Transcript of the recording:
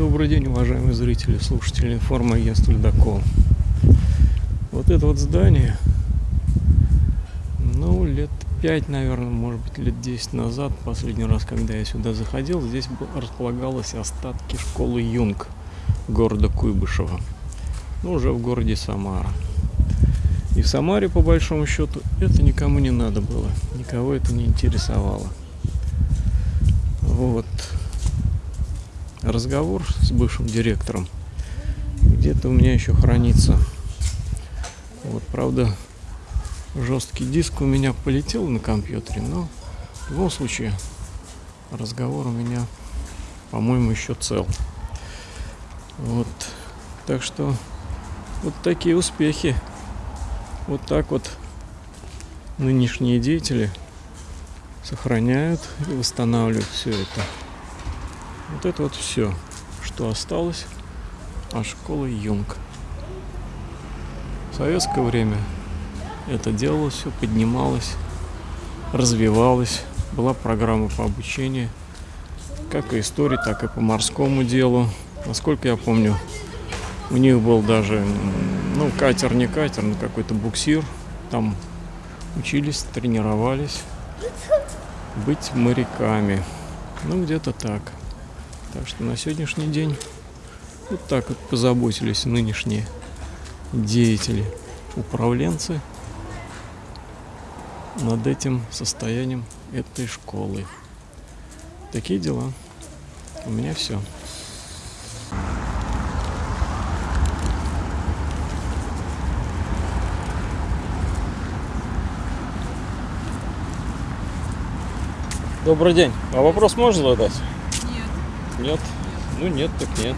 Добрый день, уважаемые зрители, слушатели информагентства Ледокол. Вот это вот здание, ну, лет пять, наверное, может быть, лет 10 назад, последний раз, когда я сюда заходил, здесь располагалось остатки школы Юнг города Куйбышева. Ну, уже в городе Самара. И в Самаре, по большому счету, это никому не надо было. Никого это не интересовало. Вот. Разговор с бывшим директором где-то у меня еще хранится. Вот, правда, жесткий диск у меня полетел на компьютере, но в любом случае разговор у меня, по-моему, еще цел. Вот. Так что вот такие успехи. Вот так вот нынешние деятели сохраняют и восстанавливают все это. Вот это вот все, что осталось от школы Юнг. В советское время это делалось, все поднималось, развивалось. Была программа по обучению, как и истории, так и по морскому делу. Насколько я помню, у них был даже, ну, катер, не катер, но какой-то буксир. Там учились, тренировались быть моряками. Ну, где-то так. Так что на сегодняшний день вот так вот позаботились нынешние деятели, управленцы над этим состоянием этой школы. Такие дела. У меня все. Добрый день. А вопрос можно задать? Нет. Ну нет, так нет.